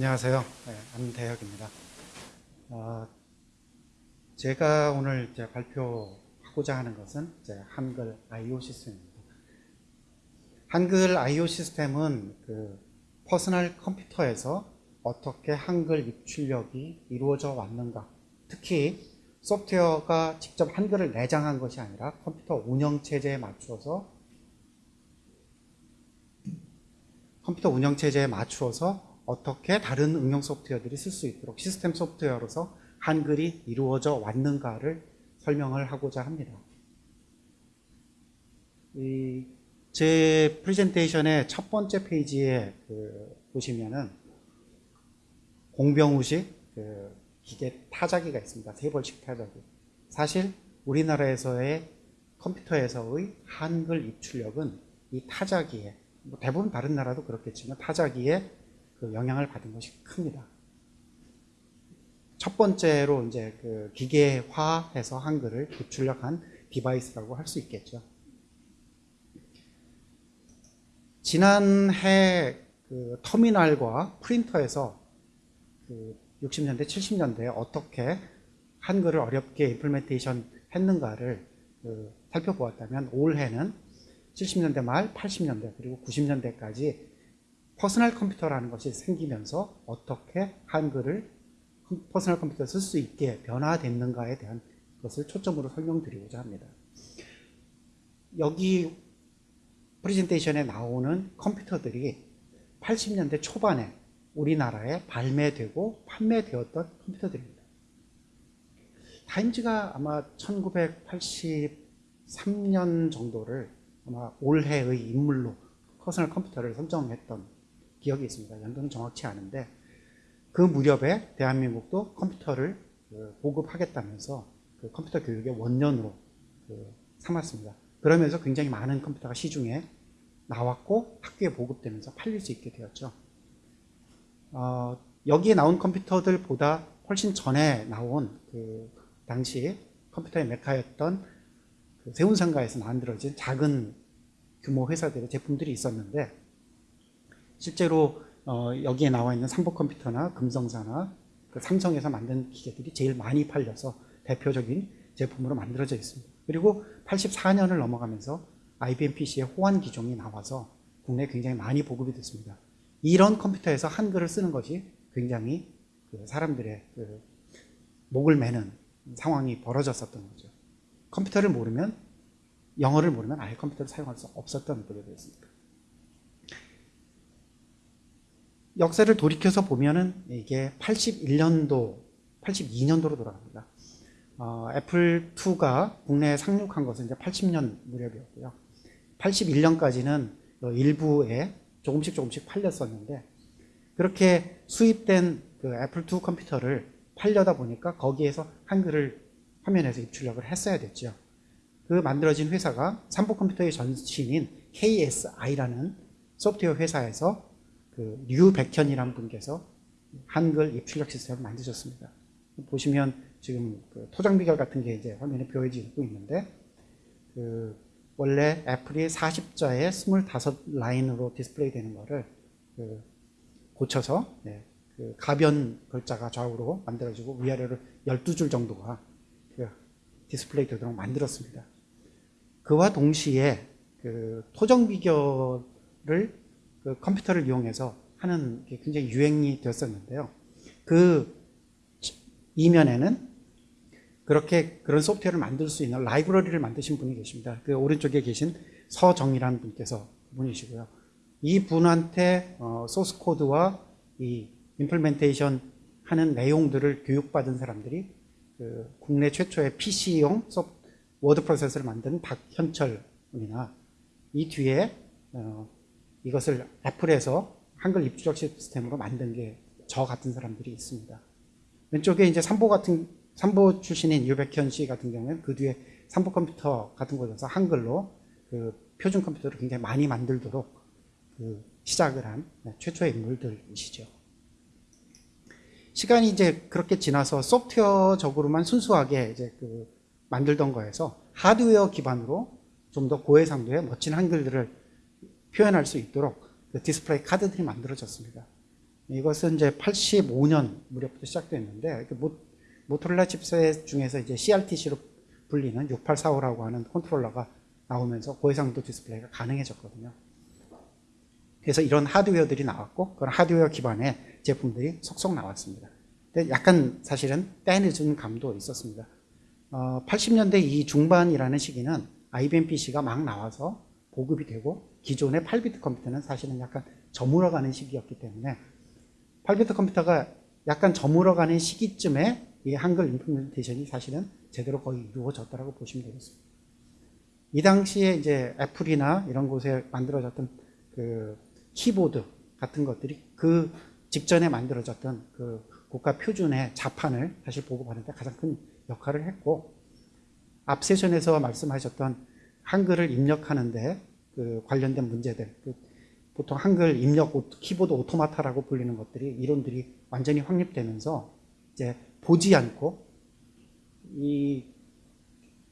안녕하세요. 네, 안대혁입니다. 어, 제가 오늘 이제 발표하고자 하는 것은 이제 한글 IO 시스템입니다. 한글 IO 시스템은 그 퍼스널 컴퓨터에서 어떻게 한글 입출력이 이루어져 왔는가, 특히 소프트웨어가 직접 한글을 내장한 것이 아니라 컴퓨터 운영 체제에 맞추어서 컴퓨터 운영 체제에 맞추어서 어떻게 다른 응용 소프트웨어들이 쓸 수 있도록 시스템 소프트웨어로서 한글이 이루어져 왔는가를 설명을 하고자 합니다. 제 프레젠테이션의 첫 번째 페이지에 그 보시면은 공병우식 그 기계 타자기가 있습니다. 세벌식 타자기. 사실 우리나라에서의 컴퓨터에서의 한글 입출력은 이 타자기에 뭐 대부분 다른 나라도 그렇겠지만 타자기에 그 영향을 받은 것이 큽니다. 첫 번째로 이제 그 기계화해서 한글을 입출력한 device라고 할 수 있겠죠. 지난해 그 터미널과 프린터에서 그 60년대, 70년대에 어떻게 한글을 어렵게 implementation 했는가를 그 살펴보았다면 올해는 70년대 말, 80년대 그리고 90년대까지 퍼스널 컴퓨터라는 것이 생기면서 어떻게 한글을 퍼스널 컴퓨터 쓸 수 있게 변화됐는가에 대한 것을 초점으로 설명드리고자 합니다. 여기 프레젠테이션에 나오는 컴퓨터들이 80년대 초반에 우리나라에 발매되고 판매되었던 컴퓨터들입니다. 타임즈가 아마 1983년 정도를 아마 올해의 인물로 퍼스널 컴퓨터를 선정했던 기억이 있습니다. 연도는 정확치 않은데 그 무렵에 대한민국도 컴퓨터를 그 보급하겠다면서 그 컴퓨터 교육의 원년으로 그 삼았습니다. 그러면서 굉장히 많은 컴퓨터가 시중에 나왔고 학교에 보급되면서 팔릴 수 있게 되었죠. 어, 여기에 나온 컴퓨터들보다 훨씬 전에 나온 그 당시 컴퓨터의 메카였던 그 세운상가에서 만들어진 작은 규모 회사들의 제품들이 있었는데 실제로 어, 여기에 나와 있는 삼보 컴퓨터나 금성사나 그 삼성에서 만든 기계들이 제일 많이 팔려서 대표적인 제품으로 만들어져 있습니다. 그리고 84년을 넘어가면서 IBM PC의 호환 기종이 나와서 국내에 굉장히 많이 보급이 됐습니다. 이런 컴퓨터에서 한글을 쓰는 것이 굉장히 그 사람들의 그 목을 매는 상황이 벌어졌었던 거죠. 컴퓨터를 모르면 영어를 모르면 아예 컴퓨터를 사용할 수 없었던 구조였습니다. 역사를 돌이켜서 보면은 이게 81년도, 82년도로 돌아갑니다. 어, 애플2가 국내에 상륙한 것은 이제 80년 무렵이었고요. 81년까지는 일부에 조금씩 조금씩 팔렸었는데, 그렇게 수입된 그 애플2 컴퓨터를 팔려다 보니까 거기에서 한글을 화면에서 입출력을 했어야 됐죠. 그 만들어진 회사가 삼보 컴퓨터의 전신인 KSI라는 소프트웨어 회사에서 그 류백현이라는 분께서 한글 입출력 시스템을 만드셨습니다. 보시면 지금 그 토장 비결 같은 게 이제 화면에 보여지고 있는데 그 원래 애플이 40자에 25라인으로 디스플레이 되는 거를 그 고쳐서 네, 그 가변 글자가 좌우로 만들어지고 위아래로 12줄 정도가 그 디스플레이 되도록 만들었습니다. 그와 동시에 그 토정 비결을 그 컴퓨터를 이용해서 하는 게 굉장히 유행이 되었었는데요. 그 이면에는 그렇게 그런 소프트웨어를 만들 수 있는 라이브러리를 만드신 분이 계십니다. 그 오른쪽에 계신 서정이라는 분께서 분이시고요. 이 분한테 어, 소스 코드와 이 implementation 하는 내용들을 교육받은 사람들이 그 국내 최초의 PC용 워드 프로세서를 만든 박현철 분이나 이 뒤에 어, 이것을 애플에서 한글 입출력 시스템으로 만든 게 저 같은 사람들이 있습니다. 왼쪽에 이제 삼보 같은 삼보 출신인 유백현 씨 같은 경우는 그 뒤에 삼보 컴퓨터 같은 곳에서 한글로 그 표준 컴퓨터를 굉장히 많이 만들도록 그 시작을 한 네, 최초의 인물들이시죠. 시간이 이제 그렇게 지나서 소프트웨어적으로만 순수하게 이제 그 만들던 거에서 하드웨어 기반으로 좀 더 고해상도의 멋진 한글들을 표현할 수 있도록 그 디스플레이 카드들이 만들어졌습니다. 이것은 이제 85년 무렵부터 시작됐는데 그 모, 모토로라 칩셋 중에서 이제 CRTC로 불리는 6845라고 하는 컨트롤러가 나오면서 고해상도 디스플레이가 가능해졌거든요. 그래서 이런 하드웨어들이 나왔고 그런 하드웨어 기반의 제품들이 속속 나왔습니다. 근데 약간 사실은 때늦은 감도 있었습니다. 어, 80년대 이 중반이라는 시기는 IBM PC가 막 나와서 보급이 되고 기존의 8비트 컴퓨터는 사실은 약간 저물어가는 시기였기 때문에 8비트 컴퓨터가 약간 저물어가는 시기쯤에 이 한글 임플멘테이션이 사실은 제대로 거의 이루어졌다고 보시면 되겠습니다. 이 당시에 이제 애플이나 이런 곳에 만들어졌던 그 키보드 같은 것들이 그 직전에 만들어졌던 그 국가 표준의 자판을 사실 보급하는 데 가장 큰 역할을 했고 앞 세션에서 말씀하셨던 한글을 입력하는데 그 관련된 문제들 그 보통 한글 입력 키보드 automata라고 불리는 것들이 이론들이 완전히 확립되면서 이제 보지 않고 이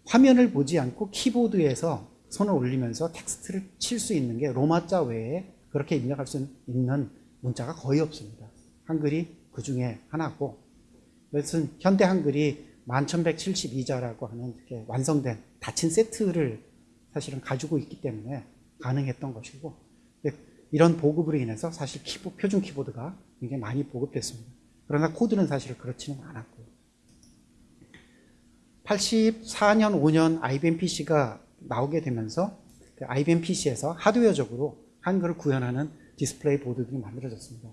화면을 보지 않고 키보드에서 손을 올리면서 텍스트를 칠 수 있는 게 로마자 외에 그렇게 입력할 수 있는 문자가 거의 없습니다. 한글이 그 중에 하나고 이것은 현대 한글이 1172자라고 하는 이렇게 완성된 닫힌 세트를 사실은 가지고 있기 때문에 가능했던 것이고 이런 보급으로 인해서 사실 키보, 표준 키보드가 굉장히 많이 보급됐습니다. 그러나 코드는 사실 그렇지는 않았고요. 84년, 5년 IBM PC가 나오게 되면서 그 IBM PC에서 하드웨어적으로 한글을 구현하는 디스플레이 보드들이 만들어졌습니다.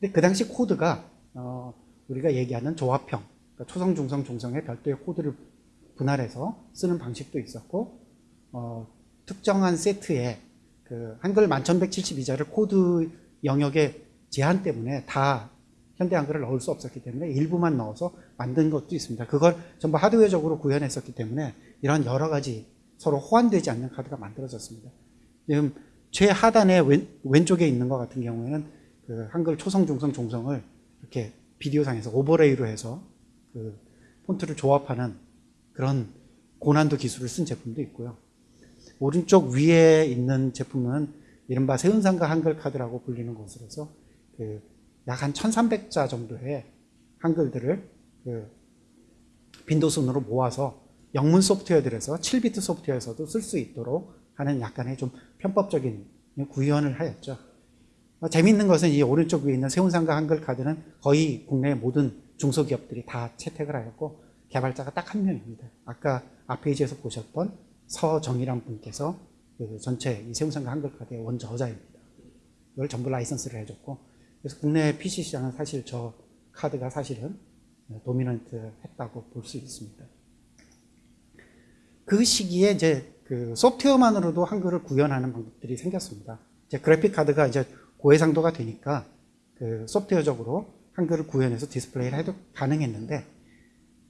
근데 그 당시 코드가 어, 우리가 얘기하는 조합형, 그러니까 초성, 중성, 종성의 별도의 코드를 분할해서 쓰는 방식도 있었고 어, 특정한 세트에 그 한글 1172자를 코드 영역의 제한 때문에 다 현대 한글을 넣을 수 없었기 때문에 일부만 넣어서 만든 것도 있습니다. 그걸 전부 하드웨어적으로 구현했었기 때문에 이런 여러 가지 서로 호환되지 않는 카드가 만들어졌습니다. 지금 최하단의 왼, 왼쪽에 있는 것 같은 경우에는 그 한글 초성, 중성, 종성을 이렇게 비디오상에서 overlay로 해서 그 폰트를 조합하는 그런 고난도 기술을 쓴 제품도 있고요. 오른쪽 위에 있는 제품은 이른바 세운상가 한글 카드라고 불리는 것으로서 그 약 한 1300자 정도의 한글들을 그 빈도순으로 모아서 영문 소프트웨어들에서 7비트 소프트웨어에서도 쓸 수 있도록 하는 약간의 좀 편법적인 구현을 하였죠. 어, 재미있는 것은 이 오른쪽 위에 있는 세운상가 한글 카드는 거의 국내 모든 중소기업들이 다 채택을 하였고 개발자가 딱 한 명입니다. 아까 앞 페이지에서 보셨던 서정희란 분께서 그 전체 이 세운상가 한글 카드의 원저자입니다. 이걸 전부 라이선스를 해줬고 그래서 국내 PC 시장은 사실 저 카드가 사실은 dominant 했다고 볼 수 있습니다. 그 시기에 이제 그 소프트웨어만으로도 한글을 구현하는 방법들이 생겼습니다. 이제 그래픽 카드가 이제 고해상도가 되니까 그 소프트웨어적으로 한글을 구현해서 디스플레이를 해도 가능했는데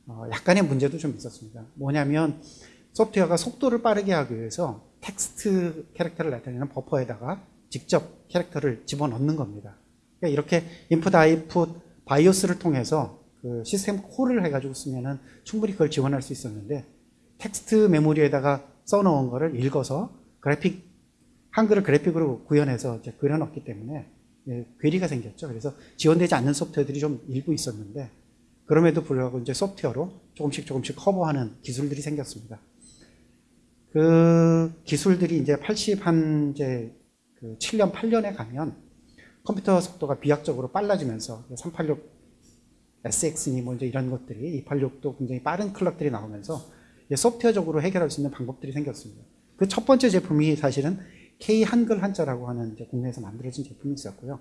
어 약간의 문제도 좀 있었습니다. 뭐냐면 소프트웨어가 속도를 빠르게 하기 위해서 텍스트 캐릭터를 나타내는 버퍼에다가 직접 캐릭터를 집어넣는 겁니다. 그러니까 이렇게 input output BIOS를 통해서 그 system call을 해가지고 쓰면은 충분히 그걸 지원할 수 있었는데 텍스트 메모리에다가 써놓은 거를 읽어서 그래픽 한글을 그래픽으로 구현해서 이제 그려놨기 때문에 예, 괴리가 생겼죠. 그래서 지원되지 않는 소프트웨어들이 좀 일부 있었는데 그럼에도 불구하고 이제 소프트웨어로 조금씩 조금씩 커버하는 기술들이 생겼습니다. 그 기술들이 이제 80 한 이제 그 7년 8년에 가면 컴퓨터 속도가 비약적으로 빨라지면서 386 SX니 뭐 이제 이런 것들이 286도 굉장히 빠른 클럭들이 나오면서 소프트웨어적으로 해결할 수 있는 방법들이 생겼습니다. 그 첫 번째 제품이 사실은 K 한글 한자라고 하는 이제 국내에서 만들어진 제품이 있었고요.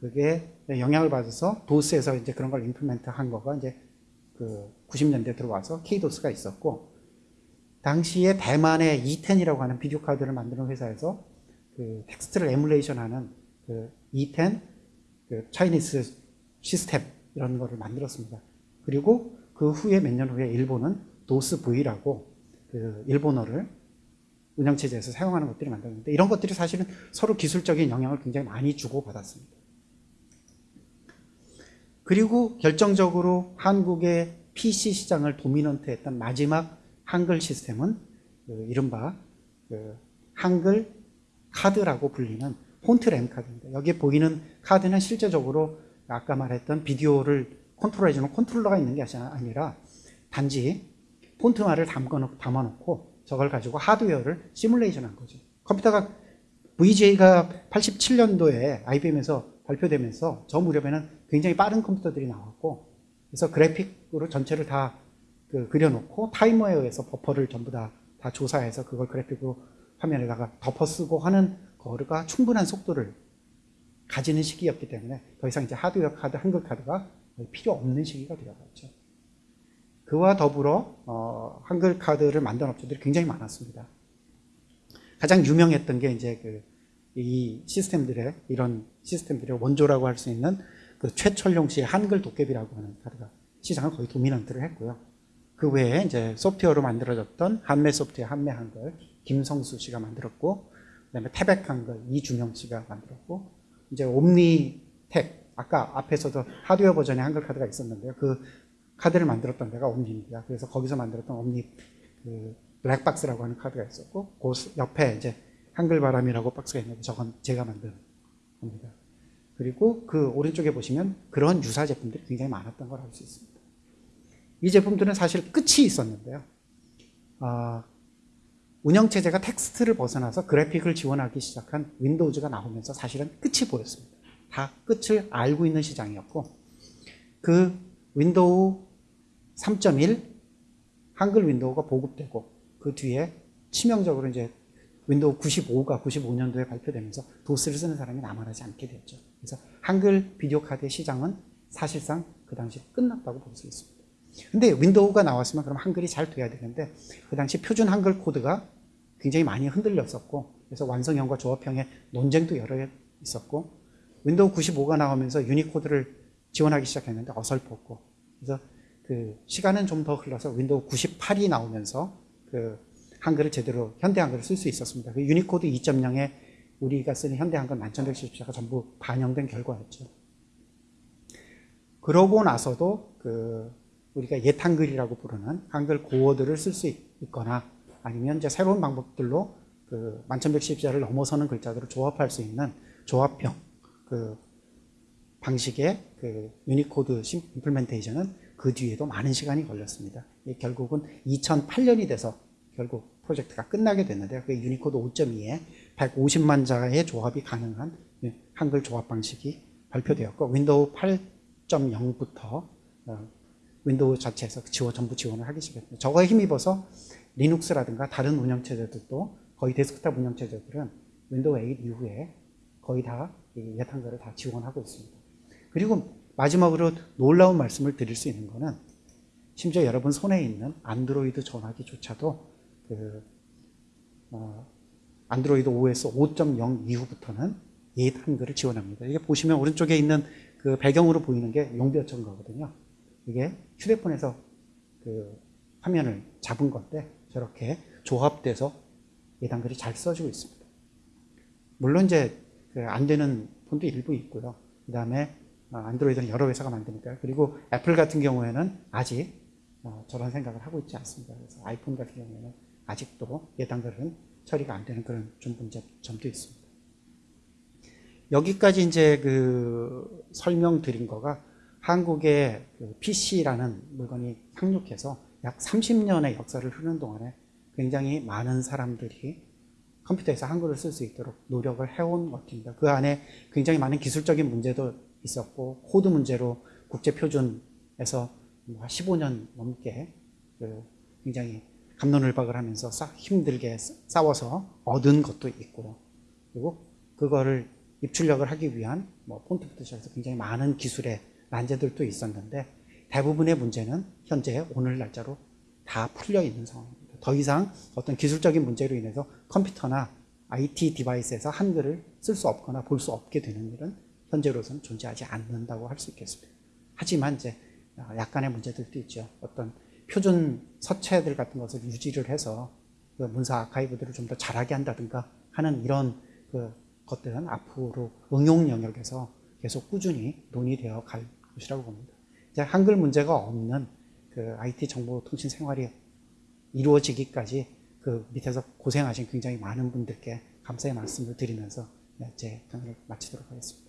그게 영향을 받아서 도스에서 이제 그런 걸 임플멘트 한 거가 이제 그 90년대 들어와서 K도스가 있었고 당시에 대만의 ETen이라고 하는 비디오 카드를 만드는 회사에서 그 텍스트를 emulation 하는 그 ETen 그 Chinese System 이런 거를 만들었습니다. 그리고 그 후에 몇 년 후에 일본은 도스 V라고 그 일본어를 운영체제에서 사용하는 것들이 만들었는데 이런 것들이 사실은 서로 기술적인 영향을 굉장히 많이 주고받았습니다. 그리고 결정적으로 한국의 PC 시장을 dominant 했던 마지막 한글 시스템은 그 이른바 그 한글 카드라고 불리는 폰트 램 카드입니다. 여기에 보이는 카드는 실제적으로 아까 말했던 비디오를 컨트롤해주는 컨트롤러가 있는 게 아니라 단지 폰트만을 담아놓고, 저걸 가지고 하드웨어를 시뮬레이션 한 거죠. 컴퓨터가 VGA가 87년도에 IBM에서 발표되면서 저 무렵에는 굉장히 빠른 컴퓨터들이 나왔고 그래서 그래픽으로 전체를 다 그 그려놓고 타이머에 의해서 버퍼를 전부 다, 다 조사해서 그걸 그래픽으로 화면에다가 덮어 쓰고 하는 거가 충분한 속도를 가지는 시기였기 때문에 더 이상 이제 하드웨어 카드, 한글 카드가 필요 없는 시기가 되어갔죠. 그와 더불어 어, 한글 카드를 만든 업체들이 굉장히 많았습니다. 가장 유명했던 게 이제 그 이 시스템들의 이런 시스템들의 원조라고 할 수 있는 그 최철용 씨의 한글 도깨비라고 하는 카드가 시장을 거의 도미넌트를 했고요. 그 외에 이제 소프트웨어로 만들어졌던 한매 소프트웨어 한매 한글 김성수 씨가 만들었고 그다음에 태백 한글 이준영 씨가 만들었고 이제 옴니텍 아까 앞에서도 하드웨어 버전의 한글 카드가 있었는데요. 그 카드를 만들었던 데가 옴니입니다. 그래서 거기서 만들었던 옴니 그 블랙박스라고 하는 카드가 있었고 그 옆에 이제 한글 바람이라고 박스가 있는데 저건 제가 만든 겁니다. 그리고 그 오른쪽에 보시면 그런 유사 제품들이 굉장히 많았던 걸 알 수 있습니다. 이 제품들은 사실 끝이 있었는데요. 어, 운영체제가 텍스트를 벗어나서 그래픽을 지원하기 시작한 윈도우즈가 나오면서 사실은 끝이 보였습니다. 다 끝을 알고 있는 시장이었고 그 윈도우 3.1 한글 윈도우가 보급되고 그 뒤에 치명적으로 이제 윈도우 95가 95년도에 발표되면서 도스를 쓰는 사람이 남아나지 않게 됐죠. 그래서 한글 비디오 카드의 시장은 사실상 그 당시 끝났다고 볼 수 있습니다. 근데 윈도우가 나왔으면 그럼 한글이 잘 돼야 되는데 그 당시 표준 한글 코드가 굉장히 많이 흔들렸었고 그래서 완성형과 조합형의 논쟁도 여러 있었고 윈도우 95가 나오면서 유니코드를 지원하기 시작했는데 어설펐고 그래서 그 시간은 좀 더 흘러서 윈도우 98이 나오면서 그 한글을 제대로 현대 한글을 쓸 수 있었습니다. 그 유니코드 2.0에 우리가 쓰는 현대 한글 만천백십자가 전부 반영된 결과였죠. 그러고 나서도 그 우리가 옛 한글이라고 부르는 한글 고어들을 쓸 수 있거나 아니면 이제 새로운 방법들로 그 만천백십자를 넘어서는 글자들을 조합할 수 있는 조합형 그 방식의 그 유니코드 implementation은 그 뒤에도 많은 시간이 걸렸습니다. 결국은 2008년이 돼서 결국 프로젝트가 끝나게 됐는데요. 그 유니코드 5.2에 150만 자의 조합이 가능한 한글 조합 방식이 발표되었고 윈도우 8.0부터 어, 윈도우 자체에서 지원, 전부 지원을 하기 시작했습니다. 저거에 힘입어서 리눅스라든가 다른 운영체제들도 거의 데스크탑 운영체제들은 윈도우 8 이후에 거의 다 옛 한글을 다 지원하고 있습니다. 그리고 마지막으로 놀라운 말씀을 드릴 수 있는 거는 심지어 여러분 손에 있는 안드로이드 전화기조차도 그 어, 안드로이드 OS 5.0 이후부터는 옛 한글을 지원합니다. 이게 보시면 오른쪽에 있는 그 배경으로 보이는 게 용비어천가거든요. 이게 휴대폰에서 그 화면을 잡은 건데 저렇게 조합돼서 옛 한글이 잘 써지고 있습니다. 물론 이제 그안 되는 폰도 일부 있고요. 그 다음에 어, 안드로이드는 여러 회사가 만드니까요. 그리고 애플 같은 경우에는 아직 어, 저런 생각을 하고 있지 않습니다. 그래서 아이폰 같은 경우에는 아직도 예단글은 처리가 안 되는 그런 좀 문제점도 있습니다. 여기까지 이제 그 설명드린 거가 한국의 그 PC라는 물건이 상륙해서 약 30년의 역사를 흐르는 동안에 굉장히 많은 사람들이 컴퓨터에서 한글을 쓸 수 있도록 노력을 해온 것입니다. 그 안에 굉장히 많은 기술적인 문제도 있었고 코드 문제로 국제표준에서 15년 뭐 넘게 그 굉장히 갑론을박을 하면서 힘들게 싸워서 얻은 것도 있고요. 그리고 그거를 입출력을 하기 위한 뭐 폰트 부터 시작해서 굉장히 많은 기술의 난제들도 있었는데 대부분의 문제는 현재 오늘 날짜로 다 풀려 있는 상황입니다. 더 이상 어떤 기술적인 문제로 인해서 컴퓨터나 IT device에서 한글을 쓸 수 없거나 볼 수 없게 되는 일은 현재로서는 존재하지 않는다고 할 수 있겠습니다. 하지만 이제 약간의 문제들도 있죠. 어떤 표준 서체들 같은 것을 유지를 해서 그 문서 archive들을 좀 더 잘하게 한다든가 하는 이런 그 것들은 앞으로 응용 영역에서 계속 꾸준히 논의되어 갈 것이라고 봅니다. 이제 한글 문제가 없는 그 IT 정보통신 생활이 이루어지기까지 그 밑에서 고생하신 굉장히 많은 분들께 감사의 말씀을 드리면서 네, 제 강의를 마치도록 하겠습니다.